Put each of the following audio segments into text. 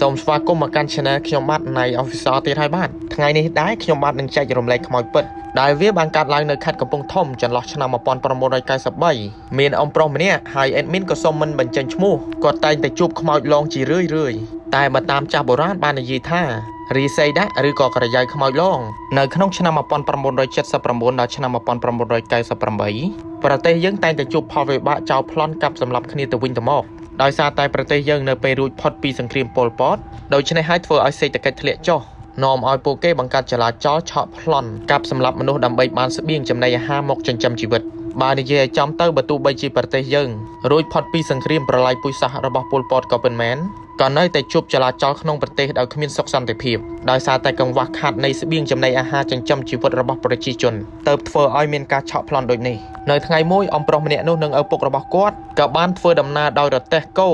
សូមស្វាគមន៍មកកាន់ Channel ខ្ញុំបាទនៃ Officer ទៀតហើយបាទថ្ងៃនេះដែរខ្ញុំបាទនឹងចែករំលែកខ្មោចពិតដែលវាបានកើតឡើងនៅខេត្តកំពង់ធំចន្លោះឆ្នាំ1993មានអំប្រុសម្នាក់ហើយ admin ក៏សុំមិនបញ្ចេញឈ្មោះគាត់តែងតែជួបខ្មោចឡងជារឿយរឿយតែបើតាមចាស់បុរាណបាននិយាយថារីស័យដាក់ឬក៏ក្រយ៉ៅខ្មោចឡងនៅក្នុងឆ្នាំ1979ដល់ឆ្នាំ1998ប្រទេសយើងតែងតែជួបផលវិបាកចោលប្លន់កាប់សម្លាប់គ្នាទៅវិញទៅមក ដោយសារតែប្រទេសយើងនៅពេលរួចផុតពីសង្គ្រាមប៉ុលពតដូច្នេះហើយធ្វើឲ្យសេដ្ឋកិច្ចធ្លាក់ចុះនាំឲ្យពួកគេបង្កើតចលាចលឆក់ប្លន់កាប់សម្លាប់មនុស្សដើម្បីបានស្បៀងចំណីអាហារមកចិញ្ចឹមជីវិត បើនិយាយឲ្យចំទៅបើទោះបីជាប្រទេសយើងរួចផុតពីសង្គ្រាមប្រល័យពូជសាសន៍របស់ពលពតក៏ពិតមែនក៏នៅតែជួបចលាចលក្នុងប្រទេសដោយគ្មានសុខសន្តិភាពដោយសារតែកង្វះខាតនៃស្បៀងចំណីអាហារចិញ្ចឹមជីវិតរបស់ប្រជាជនទៅធ្វើឲ្យមានការឆក់ប្លន់ដូចនេះនៅថ្ងៃមួយអំប្រុសម្នាក់នោះនិងឪពុករបស់គាត់ក៏បានធ្វើដំណើរដោយរទេះគោ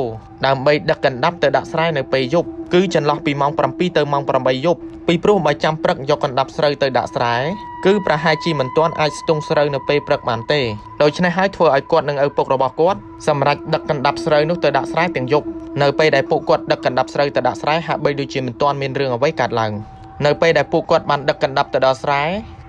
ដើម្បីដឹកកណ្ដាប់ទៅដាក់ស្រែនៅពេលយប់ គឺចន្លោះពីម៉ោង7ទៅម៉ោង8យប់ពីព្រោះបើចាំព្រឹកយកកណ្ដាប់ស្រូវទៅដាក់ស្រែគឺប្រហែលជាមិនទាន់អាចស្ទង់ស្រូវនៅពេលព្រឹកបានទេដូច្នេះហើយធ្វើឲ្យគាត់និងឪពុករបស់គាត់សម្រេចដឹកកណ្ដាប់ស្រូវនោះទៅដាក់ស្រែទាំងយប់នៅពេលដែលពួកគាត់ដឹកកណ្ដាប់ស្រូវទៅដាក់ស្រែហាក់បីដូចជាមិនទាន់មានរឿងអ្វីកើតឡើងនៅពេលដែលពួកគាត់បានដឹកកណ្ដាប់ទៅដល់ស្រែ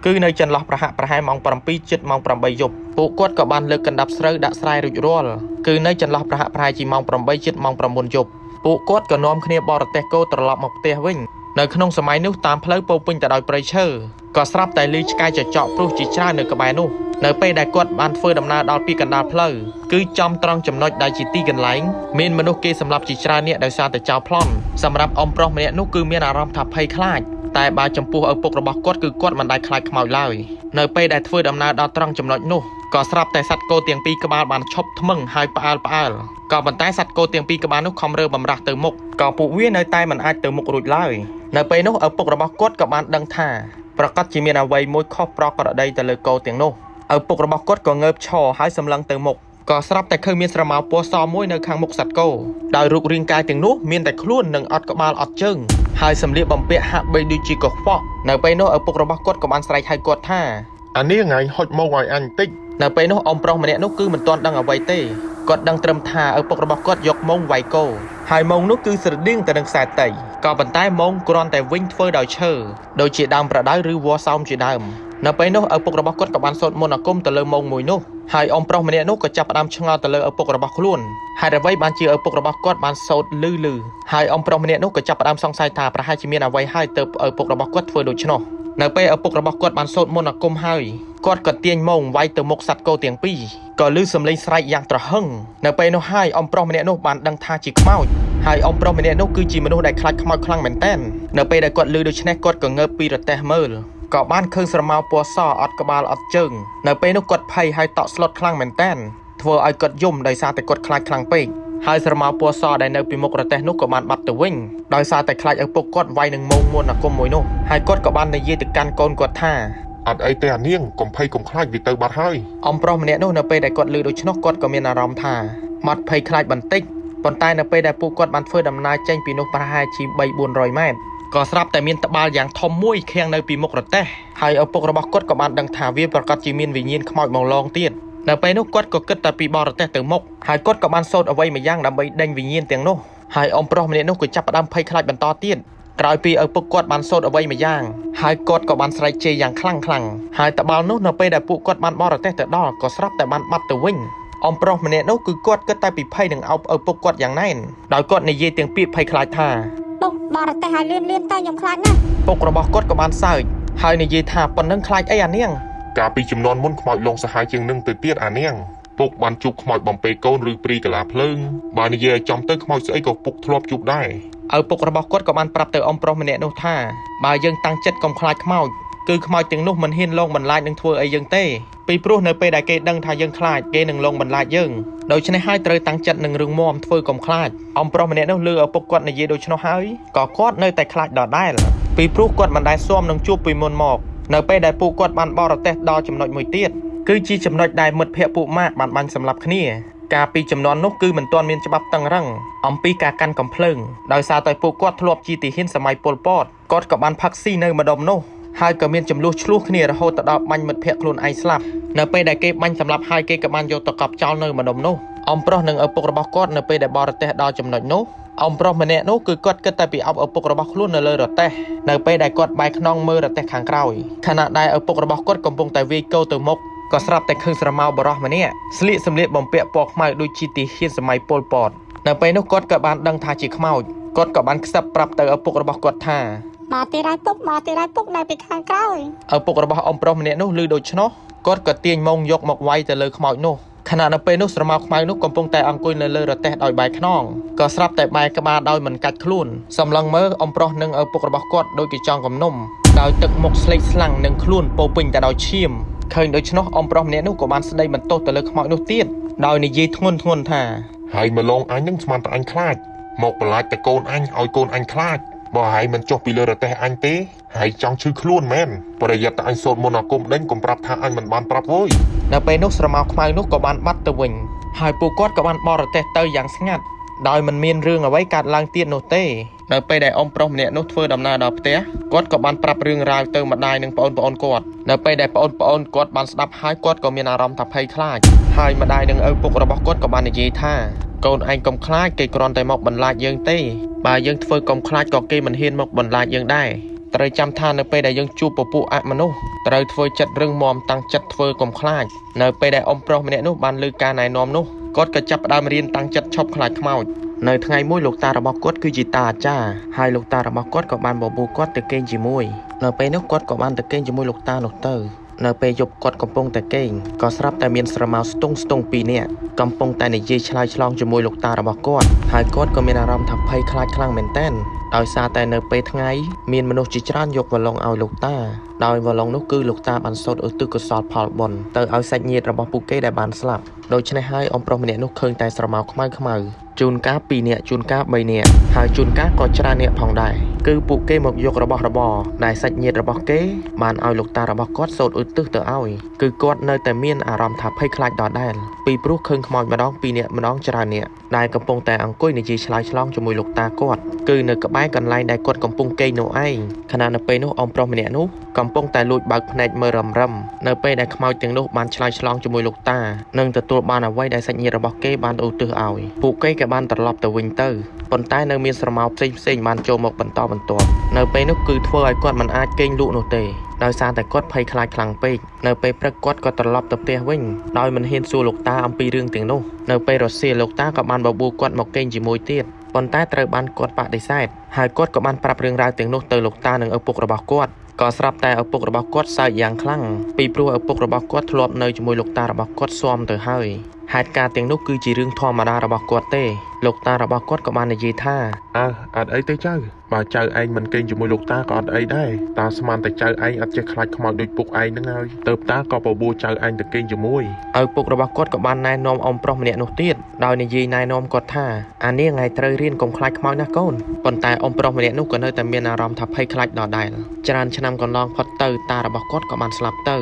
គឺនៅចន្លោះប្រហាក់ប្រហែលម៉ោង7ជិតម៉ោង8យប់ពួកគាត់ក៏បានលើកកណ្ដាប់ស្រូវដាក់ស្រែរួចរាល់គឺនៅចន្លោះប្រហាក់ប្រហែលជាម៉ោង8ជិតម៉ោង9យប់ ពួកគាត់ក៏នាំគ្នាបរទេះគោត្រឡប់មកផ្ទះវិញនៅក្នុងសម័យនោះតាមផ្លូវពោពេញទៅដោយព្រៃឈើក៏ស្រាប់តែលឺឆ្កែចចកព្រុសជាច្រើននៅក្បែរនោះនៅពេលដែលគាត់បានធ្វើដំណើរដល់ពីកណ្ដាលផ្លូវគឺចំត្រង់ចំណុចដែលជាទីកន្លែងមានមនុស្សគេសម្លាប់ជាច្រើននាក់ដោយសារតែចោលប្លន់សម្រាប់អ៊ំប្រុសម្នាក់នោះគឺមានអារម្មណ៍ថាភ័យខ្លាច តែបើចំពោះឪពុករបស់គាត់គឺគាត់មិនដែលខ្លាចខ្មោចឡើយនៅពេលដែលធ្វើដំណើរដល់ត្រង់ចំណុចនោះក៏ស្រាប់តែសត្វគោទាំងពីរក្បាលបានឈប់ថ្មឹងហើយផ្អើលផ្អើលក៏ប៉ុន្តែសត្វគោទាំងពីរក្បាលនោះខំរើបំរាស់ទៅមុខក៏ពួកវានៅតែមិនអាចទៅមុខរួចឡើយនៅពេលនោះឪពុករបស់គាត់ក៏បានដឹងថាប្រកាសជាមានអ្វីមួយខុសប្រក្រតីទៅលើគោទាំងនោះឪពុករបស់គាត់ក៏ងើបឈរហើយសម្លឹងទៅមុខ ក៏ស្រាប់តែឃើញមានស្រមោលពណ៌សមួយនៅខាងមុខសត្វគោដោយរូបរាងកាយទាំងនោះមានតែខ្លួននិងអត់ក្បាលអត់ជើងហើយសម្លៀកបំពាក់ហាក់បីដូចជាកខ្វក់នៅពេលនោះឪពុករបស់គាត់ក៏បានស្រែកហៅគាត់ថាអានេះថ្ងៃហុចមកឲ្យអញតិចនៅពេលនោះអ៊ំប្រុសម្នាក់នោះគឺមិនទាន់ដឹងអ្វីទេគាត់ដឹងត្រឹមថាឪពុករបស់គាត់យកម៉ងវាយគោហើយម៉ងនោះគឺស្រដៀងទៅនឹងខ្សែតីក៏ប៉ុន្តែម៉ងគ្រាន់តែវិញធ្វើដោយឈើដូចជាដើមប្រដៅឬវល្លិសោមជាដើម នៅពេលនោះឪពុករបស់គាត់ក៏បានសូត្រមន្តអាគមទៅលើម៉ងមួយនោះហើយអ៊ំប្រុសម្នាក់នោះក៏ចាប់ផ្ដើមឆ្ងល់ទៅលើឪពុករបស់ខ្លួនហេតុអ្វីបានជាឪពុករបស់គាត់បានសូត្រលឺលឺហើយអ៊ំប្រុសម្នាក់នោះក៏ចាប់ផ្ដើមសង្ស័យថាប្រហែលជាមានអ្វីហើយទៅឪពុករបស់គាត់ធ្វើដូច្នោះ នៅពេលឪពុករបស់គាត់បានសូត្រមន្តអាគមហើយគាត់ក៏ទាញម៉ងវាយទៅមុខសត្វគោទាំងពីរក៏ឮសំឡេងស្រែកយ៉ាងត្រហឹងនៅពេលនោះហើយអ៊ំប្រុសម្នាក់នោះបានដឹងថាជាខ្មោចហើយអ៊ំប្រុសម្នាក់នោះគឺជាមនុស្សដែលខ្លាចខ្មោចខ្លាំងមែនទែននៅពេលដែលគាត់ឮដូច្នេះគាត់ក៏ងើបពីរទេះមើលក៏បានឃើញស្រមោលពណ៌សអត់ក្បាលអត់ជើងនៅពេលនោះគាត់ភ័យហើយតក់ស្លុតខ្លាំងមែនទែនធ្វើឲ្យគាត់យំដោយសារតែគាត់ខ្លាចខ្លាំងពេក ហើយស្រមោលពណ៌សដែលនៅពីមុខរទេះនោះក៏បានបាត់ទៅវិញដោយសារតែខ្លាចឪពុកគាត់វាយនឹងមងមួនអាគមមួយនោះហើយគាត់ក៏បាននិយាយទៅកាន់កូនគាត់ថាអត់អីទេអានាងកុំភ័យកុំខ្លាចវាទៅបាត់ហើយអំប្រុសម្នាក់នោះនៅពេលដែលគាត់ឮដូច្នោះគាត់ក៏មានអារម្មណ៍ថាមាត់ភ័យខ្លាចបន្តិចប៉ុន្តែនៅពេលដែលពួកគាត់បានធ្វើដំណើរចេញពីនោះប្រហែលជា3 400ម៉ែត្រក៏ស្រាប់តែមានត្បាល់យ៉ាងធំមួយឃាំងនៅពីមុខរទេះហើយឪពុករបស់គាត់ក៏បានដឹងថាវាប្រកាសជាមានវិញ្ញាណខ្មោចមកឡងទៀត នៅពេលនោះគាត់ក៏គិតតែពីបរទេសទៅមុខហើយគាត់ក៏បានសូត្រអ្វីមួយយ៉ាងដើម្បីដេញវិញ្ញាណទាំងនោះហើយអ៊ំប្រុសម្នាក់នោះក៏ចាប់ផ្ដើមភ័យខ្លាចបន្តទៀតក្រោយពីឪពុកគាត់បានសូត្រអ្វីមួយយ៉ាងហើយគាត់ក៏បានស្រែកជេរយ៉ាងខ្លាំងខ្លាំងហើយតបាល់នោះនៅពេលដែលពួកគាត់បានបរទេសទៅដល់ក៏ស្រាប់តែបានបាត់ទៅវិញអ៊ំប្រុសម្នាក់នោះគឺគាត់គិតតែពីភ័យនឹងអោបឪពុកគាត់យ៉ាងណែនដោយគាត់និយាយទាំងពាក្យភ័យខ្លាចថាពុកបរទេសឲ្យលឿនលឿនទៅខ្ញុំខ្លាចណាស់ពុករបស់គាត់ក៏បានសើចហើយនិយាយថាប៉ុណ្ណឹងខ្លាចអីអានាង កាលពីចំនួនមុនខ្មោចលងសាហាវជាងនឹងទៅទៀតអានាងពុកបានជួបខ្មោចបំពេកូនឬព្រីកាឡាភ្លើងបើនិយាយឲ្យចំទៅខ្មោចស្អីក៏ពុកធ្លាប់ជួបដែរឪពុករបស់គាត់ក៏បានប្រាប់ទៅអ៊ំប្រុសម្នាក់នោះថាបើយើងតាំងចិត្តកុំខ្លាចខ្មោចគឺខ្មោចទាំងនោះមិនហ៊ានលងបន្លាចនឹងធ្វើអីយើងទេពីព្រោះនៅពេលដែលគេដឹងថាយើងខ្លាចគេនឹងលងបន្លាចយើងដូច្នេះហើយត្រូវតាំងចិត្តនឹងរឿងមមធ្វើកុំខ្លាចអំប្រុសម្នាក់នោះលើឪពុកគាត់និយាយដូច្នោះហើយក៏គាត់នៅតែខ្លាចដដែលពីព្រោះគាត់មិនដែលស៊ាំនឹងជួបពីមុនមក នៅពេលដែលពួកគាត់បានបរទេសដល់ចំណុចមួយទៀតគឺជាចំណុចដែលមិត្តភ័ក្តិពួកម៉ាក់បានបាញ់សម្លាប់គ្នាកាលពីចំនួននោះគឺមិនទាន់មានច្បាប់តឹងរឹងអំពីការកាន់កំភ្លើងដោយសារតែពួកគាត់ធ្លាប់ជាទាហានសម័យប៉ុលពតគាត់ក៏បានផឹកស៊ីនៅម្ដុំនោះហើយក៏មានចំនួនឆ្លោះគ្នារហូតដល់បាញ់មិត្តភ័ក្តិខ្លួនឯងស្លាប់នៅពេលដែលគេបាញ់សម្លាប់ហើយគេក៏បានយកទៅកប់ចោលនៅម្ដុំនោះ អំប្រុសនិងឪពុករបស់គាត់នៅពេលដែលបរទេសដល់ចំណុចនោះអ៊ំប្រុសម្នាក់នោះគឺគាត់គិតតែពីអបឪពុករបស់ខ្លួននៅលើរទេះនៅពេលដែលគាត់បែរខ្នងមើលរទេះខាងក្រោយខណៈដែលឪពុករបស់គាត់កំពុងតែវាយកោទៅមុខក៏ស្រាប់តែឃើញស្រមោលបរោះម្នាក់ស្លៀកសម្លៀកបំពាក់ពណ៌ខ្មៅដូចជាទាហានសម័យប៉ុលពតនៅពេលនោះគាត់ក៏បានដឹងថាជាខ្មោចគាត់ក៏បានខ្សឹបប្រាប់ទៅឪពុករបស់គាត់ថាមកទីរៃពុកមកទីរៃពុកនៅពីខាងក្រោយឪពុករបស់អ៊ំប្រុសម្នាក់នោះឮដូច្នោះគាត់ក៏ទាញម៉ងយកមកវាយទៅលើខ្មោចនោះ ខណៈនៅពេលនោះស្រមោលខ្មៅនោះកំពុងតែអង្គុយនៅលើរទេះដោយបែរខ្នងក៏ស្រាប់តែបែរក្បាលដោយមិនកាច់ខ្លួនសម្លឹងមើលអ៊ំប្រុសនិងឪពុករបស់គាត់ដូចជាចង់កំនុំដោយទឹកមុខស្លេកស្លាំងនិងខ្លួនពោពេញតែដោយឈាមឃើញដូច្នោះអ៊ំប្រុសម្នាក់នោះក៏បានស្ដីបន្ទោសទៅលើខ្មោចនោះទៀតដោយនិយាយធ្ងន់ធ្ងរថាហើយម្លងអញនឹងស្មានតែអញខ្លាចមកបន្លាចតែកូនអញឲ្យកូនអញខ្លាច បើហើយមិនចុះពីលើរទេះអញទេហើយចង់ឈឺខ្លួនមែនប្រយ័ត្នតែអញសូត្រមន្តអាគមដេញកុំប្រាប់ថាអញមិនបានប្រាប់វើយនៅពេលនោះស្រមោលខ្មៅនោះក៏បានបាត់ទៅវិញហើយពួកគាត់ក៏បានបរទេះទៅយ៉ាងស្ងាត់ ដោយមិនមានរឿងអ្វីកើតឡើងទៀតនោះទេនៅពេលដែលអ៊ំប្រុសម្នាក់នោះធ្វើដំណើរដល់ផ្ទះគាត់ក៏បានប្រាប់រឿងរ៉ាវទៅម្ដាយនិងប្អូនប្អូនគាត់នៅពេលដែលប្អូនប្អូនគាត់បានស្ដាប់ហើយគាត់ក៏មានអារម្មណ៍ថាភ័យខ្លាចហើយម្ដាយនិងឪពុករបស់គាត់ក៏បាននិយាយថាកូនឯងកុំខ្លាចគេគ្រាន់តែមកបន្លាចយើងទេបើយើងធ្វើកុំខ្លាចក៏គេមិនហ៊ានមកបន្លាចយើងដែរត្រូវចាំថានៅពេលដែលយើងជួបពពួកអមនុស្សត្រូវធ្វើចិត្តរឹងមាំតាំងចិត្តធ្វើកុំខ្លាចនៅពេលដែលអ៊ំប្រុសម្នាក់នោះបានលើការណែនាំនោះ គាត់ក៏ចាប់ផ្ដើមរៀនតាំងចិត្តឈប់ខ្លាចខ្មោចនៅថ្ងៃមួយលោកតារបស់គាត់គឺជាតាអាចារ្យហើយលោកតារបស់គាត់ក៏បានបបួលគាត់ទៅគេងជាមួយនៅពេលនោះគាត់ក៏បានទៅគេងជាមួយលោកតានោះទៅ នៅពេលយប់គាត់កំពុងតែគេងក៏ស្រាប់តែមានស្រមោលស្ទង់ស្ទង់ពីរនាក់កំពុងតែនិយាយឆ្លើយឆ្លងជាមួយលោកតារបស់គាត់ហើយគាត់ក៏មានអារម្មណ៍ថាភ័យខ្លាចខ្លាំងមែនទែនដោយសារតែនៅពេលថ្ងៃមានមនុស្សជាច្រើនយកវឡុងឲ្យលោកតាដោយវឡុងនោះគឺលោកតាបានសូត្រឧទ្ទិសកុសលផលបុណ្យទៅឲ្យសាច់ញាតិរបស់ពួកគេដែលបានស្លាប់ដូច្នេះហើយអ៊ំប្រុសម្នាក់នោះឃើញតែស្រមោលខ្មៅខ្មៅ ជួនកាល2នាក់ជួនកាល3នាក់ហើយជួនកាលក៏ច្រើននាក់ផងដែរគឺពួកគេមកយករបស់របរដែលសាច់ញាតិរបស់គេបានឲ្យលោកតារបស់គាត់សូត្រឧទ្ទិសទៅឲ្យគឺគាត់នៅតែមានអារម្មណ៍ថាភ័យខ្លាចដដែលពីព្រោះឃើញខ្មោចម្ដង2នាក់ម្ដងច្រើននាក់ដែលកំពុងតែអង្គុយនិយាយឆ្លើយឆ្លងជាមួយលោកតាគាត់គឺនៅក្បែរកន្លែងដែលគាត់កំពុងគេងនោះឯងខណៈនៅពេលនោះអ៊ំប្រុសម្នាក់នោះកំពុងតែលួចបើកភ្នែកមើលរំរឹមនៅពេលដែលខ្មោចទាំងនោះបានឆ្លើយឆ្លងជាមួយលោកតានិងទទួលបានអ្វីដែលសាច់ញាតិរបស់គេបានឧទ្ទិសឲ្យពួកគេក៏បានត្រឡប់ទៅវិញទៅប៉ុន្តែនៅមានស្រមោលផ្សេងផ្សេងៗបានចូលមកបន្តបន្ទាប់នៅពេលនោះគឺធ្វើឲ្យគាត់មិនអាចគេងលក់នោះទេដោយសារតែគាត់ភ័យខ្លាចខ្លាំងពេកនៅពេលព្រឹកគាត់ក៏ត្រឡប់ទៅផ្ទះវិញដោយមិនហ៊ានសួរលោកតាអំពីរឿងទាំងនោះនៅពេលរសៀលលោកតាក៏បានបបួលគាត់មកគេងជាមួយទៀតប៉ុន្តែត្រូវបានគាត់បដិសេធហើយគាត់ក៏បានប្រាប់រឿងរ៉ាវទាំងនោះទៅលោកតានិងឪពុករបស់គាត់ក៏ស្រាប់តែឪពុករបស់គាត់សើចយ៉ាងខ្លាំងពីព្រោះឪពុករបស់គាត់ធ្លាប់នៅជាមួយលោកតារបស់គាត់ស៊ាំទៅហើយហេតុការណ៍ទាំងនោះគឺជារឿងធម្មតារបស់គាត់ទេលោកតារបស់គាត់ក៏បាននិយាយថាអើអត់អីទេចៅបើចៅឯងមិនគេងជាមួយលោកតាក៏អត់អីដែរតាស្មានតែចៅឯងអត់ចេះខ្លាចខ្មោចដូចពុកឯងហ្នឹងហើយទៅតាក៏បបួលចៅឯងទៅគេងជាមួយឪពុករបស់គាត់ក៏បានណែនាំអ៊ំប្រុសម្នាក់នោះទៀតដោយនិយាយណែនាំគាត់ថាអានេះថ្ងៃត្រូវរៀនកុំខ្លាចខ្មោចណាកូនប៉ុន្តែអ៊ំប្រុសម្នាក់នោះក៏នៅតែមានអារម្មណ៍ថាភ័យខ្លាចដដែលច្រើនឆ្នាំកន្លងផុតទៅតារបស់គាត់ក៏បានស្លាប់ទៅ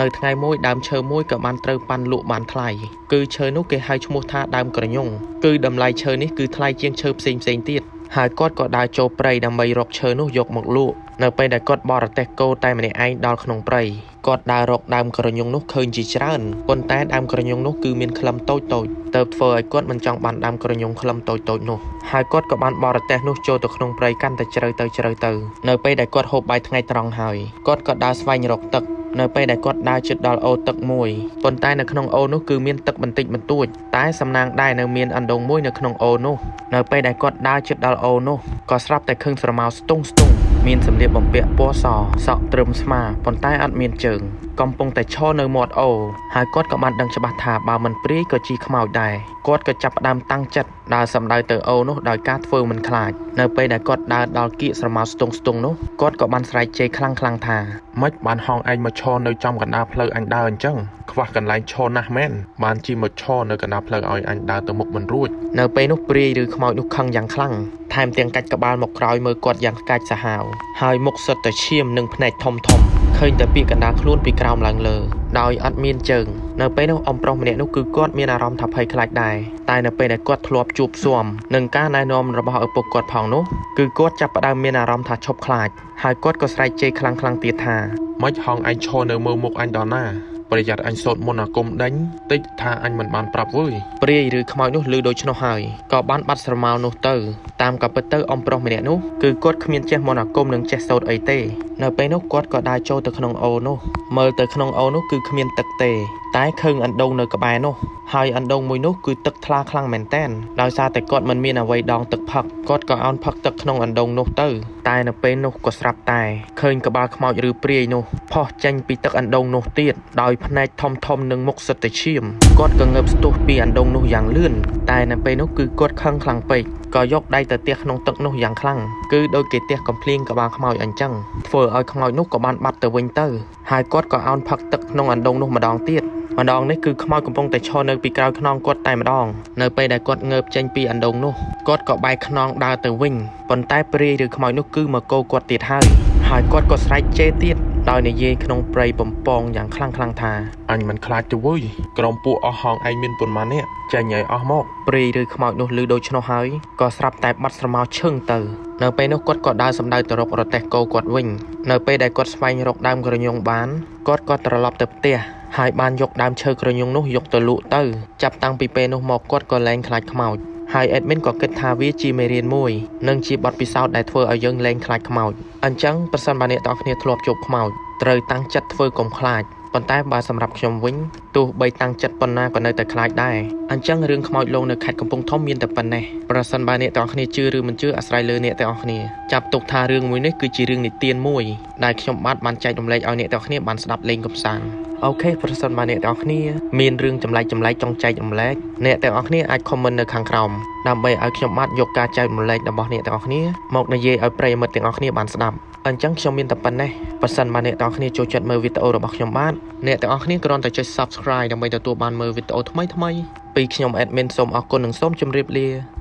នៅថ្ងៃមួយដើមឈើមួយក៏បានត្រូវប៉ាន់លក់បានថ្លៃគឺឈើនោះគេហៅឈ្មោះថាដើមក្រញុងគឺតម្លៃឈើនេះគឺថ្លៃជាងឈើផ្សេងផ្សេងៗទៀតហើយគាត់ក៏ដើរចូលព្រៃដើម្បីរកឈើនោះយកមកលក់នៅពេលដែលគាត់បរទេះគោតែម្នាក់ឯងដល់ក្នុងព្រៃគាត់ដើររកដើមក្រញុងនោះឃើញជាច្រើនប៉ុន្តែដើមក្រញុងនោះគឺមានក្លឹមតូចតូចទៅធ្វើឲ្យគាត់មិនចង់បានដើមក្រញុងក្លឹមតូចតូចនោះហើយគាត់ក៏បានបរទេះនោះចូលទៅក្នុងព្រៃកាន់តែជ្រៅទៅជ្រៅទៅនៅពេលដែលគាត់ហូបបាយថ្ងៃត្រង់ហើយគាត់ក៏ដើរស្វែងរកទឹក នៅពេលដែលគាត់ដើរជិតដល់អូរទឹកមួយប៉ុន្តែនៅក្នុងអូរនោះគឺមានទឹកបន្តិចបន្តួចតែសំណាងដែរនៅមានអណ្ដូងមួយនៅក្នុងអូរនោះនៅពេលដែលគាត់ដើរជិតដល់អូរនោះក៏ស្រាប់តែឃើញស្រមោលស្ទង់ស្ទង់មានសម្លៀកបំពាក់ពណ៌សសក់ត្រឹមស្មាប៉ុន្តែអត់មានជើង កំពុងតែឈរនៅមាត់អូរហើយគាត់ក៏បានដឹងច្បាស់ថាបើមិនព្រាយក៏ជីខ្មោចដែរគាត់ក៏ចាប់ផ្ដើមតាំងចិត្តដើរសម្ដៅទៅអូរនោះដោយការធ្វើមិនខ្លាចនៅពេលដែលគាត់ដើរដល់គៀកស្រមោលស្ទង់ស្ទង់នោះគាត់ក៏បានស្រែកជេរខ្លាំងខ្លាំងៗថាម៉េចបានហងឯងមកឈរនៅចំកណ្ដាលផ្លូវអញដើរអញ្ចឹងខ្វះកន្លែងឈរណាស់មែនបានជិះមកឈរនៅកណ្ដាលផ្លូវឲ្យអញដើរទៅមុខមិនរួចនៅពេលនោះព្រាយឬខ្មោចនោះខឹងយ៉ាងខ្លាំងថែមទាំងកាច់ក្បាលមកក្រោយមើលគាត់យ៉ាងកាច់សាហាវហើយមុខសុទ្ធតែឈាមនិងភ្នែកធំធំ ឃើញតែពាក្យកណ្ដាលខ្លួនពីក្រោមឡើងលើដោយអត់មានជើងនៅពេលនោះអ៊ំប្រុសម្នាក់នោះគឺគាត់មានអារម្មណ៍ថាភ័យខ្លាចដែរតែនៅពេលដែលគាត់ធ្លាប់ជួបស៊ាំនឹងការណែនាំរបស់ឪពុកគាត់ផងនោះគឺគាត់ចាប់ផ្ដើមមានអារម្មណ៍ថាឈប់ខ្លាចហើយគាត់ក៏ស្រែកជេរខ្លាំងៗទៀតថាម៉េចហងឯងឈរនៅមើលមុខអញដល់ណាប្រយ័ត្នអញសូត្រមន្តអាគមដេញតិចថាអញមិនបានប្រាប់វើយព្រាយឬខ្មោចនោះឮដូច្នោះហើយក៏បានបាត់ស្រមោលនោះទៅតាមក៏ពិតទៅអំប្រុសម្នាក់នោះគឺគាត់គ្មានចេះមន្តអាគមនិងចេះសូត្រអីទេ នៅពេលនោះគាត់ក៏ដើរចូលទៅក្នុងអូរនោះមើលទៅក្នុងអូរនោះគឺគ្មានទឹកទេ តែឃើញអណ្ដូងនៅក្បែរនោះហើយអណ្ដូងមួយនោះគឺទឹកថ្លាខ្លាំងមែនតែនដោយសារតែគាត់មិនមានអ្វីដងទឹកផឹកគាត់ក៏អោនផឹកទឹកក្នុងអណ្ដូងនោះទៅតែនៅពេលនោះក៏ស្រាប់តែឃើញក្បាលខ្មោចឬព្រាយនោះផុសចេញពីទឹកអណ្ដូងនោះទៀតដោយភ្នែកធំធំនិងមុខសិតតែឈាមគាត់ក៏ងើបស្ទុះពីអណ្ដូងនោះយ៉ាងលឿនតែនៅពេលនោះគឺគាត់ខឹងខ្លាំងពេក ក៏យកដៃទៅទះក្នុងទឹកនោះយ៉ាងខ្លាំងគឺដូចគេទះកំភ្លៀងក្បាលខ្មោចអញ្ចឹងធ្វើឲ្យខ្មោចនោះក៏បានបាត់ទៅវិញទៅហើយគាត់ក៏អោនផឹកទឹកក្នុងអណ្ដូងនោះម្ដងទៀតម្ដងនេះគឺខ្មោចកំពុងតែឈរនៅពីក្រោយខ្នងគាត់តែម្ដងនៅពេលដែលគាត់ងើបចេញពីអណ្ដូងនោះគាត់ក៏បែរខ្នងដើរទៅវិញប៉ុន្តែព្រាយឬខ្មោចនោះគឺមកកោគាត់ទៀតហើយហើយគាត់ក៏ស្រែកជេរទៀត ដោយនិយាយក្នុងព្រៃបំពងយ៉ាងខ្លាំងខ្លាំងថាអញមិនខ្លាចទៅវើយក្រុមពួកអស់ហងឯងមានប៉ុន្មាននាក់ចេញឲ្យអស់មកព្រាយឬខ្មោចនោះឮដូច្នោះហើយក៏ស្រាប់តែបាត់ស្រមោលឈឹងទៅនៅពេលនោះគាត់ក៏ដើរសម្ដៅទៅរករទេះគោគាត់វិញនៅពេលដែលគាត់ស្វែងរកដើមក្រញូងបានគាត់ក៏ត្រឡប់ទៅផ្ទះហើយបានយកដើមឈើក្រញូងនោះយកទៅលក់ទៅចាប់តាំងពីពេលនោះមកគាត់ក៏លែងខ្លាចខ្មោច ហើយ admin ក៏គិតថាវាជាមេរៀនមួយនិងជាបទពិសោធន៍ដែលធ្វើឲ្យយើងលែងខ្លាចខ្មោចអញ្ចឹងប្រសិនបើអ្នកទាំងអស់គ្នាធ្លាប់ជួបខ្មោចត្រូវតាំងចិត្តធ្វើកុំខ្លាចប៉ុន្តែបើសម្រាប់ខ្ញុំវិញទោះបីតាំងចិត្តប៉ុណ្ណាក៏នៅតែខ្លាចដែរអញ្ចឹងរឿងខ្មោចលងនៅខេត្តកំពង់ធំមានតែប៉ុណ្ណេះប្រសិនបើអ្នកទាំងអស់គ្នាជឿឬមិនជឿអាស្រ័យលើអ្នកទាំងអស់គ្នាចាប់ទុកថារឿងមួយនេះគឺជារឿងនិទានមួយដែលខ្ញុំបាទបានចែករំលែកឲ្យអ្នកទាំងអស់គ្នាបានស្ដាប់លេងកំសាន្ត អូខេប្រសិនបើអ្នកទាំងអស់គ្នាមានរឿងចម្លែកចម្លែកចង់ចែករំលែកអ្នកទាំងអស់គ្នាអាច comment នៅខាងក្រោមដើម្បីឲ្យខ្ញុំបាទយកការចែករំលែករបស់អ្នកទាំងអស់គ្នាមកនិយាយឲ្យប្រិយមិត្តទាំងអស់គ្នាបានស្ដាប់អញ្ចឹងខ្ញុំមានតែប៉ុណ្ណេះបើសិនបើអ្នកទាំងអស់គ្នាចូលចិត្តមើលវីដេអូរបស់ខ្ញុំបាទអ្នកទាំងអស់គ្នាគ្រាន់តែចុច Subscribe ដើម្បីទទួលបានមើលវីដេអូថ្មីៗពីខ្ញុំ Admin សូមអរគុណនិងសូមជម្រាបលា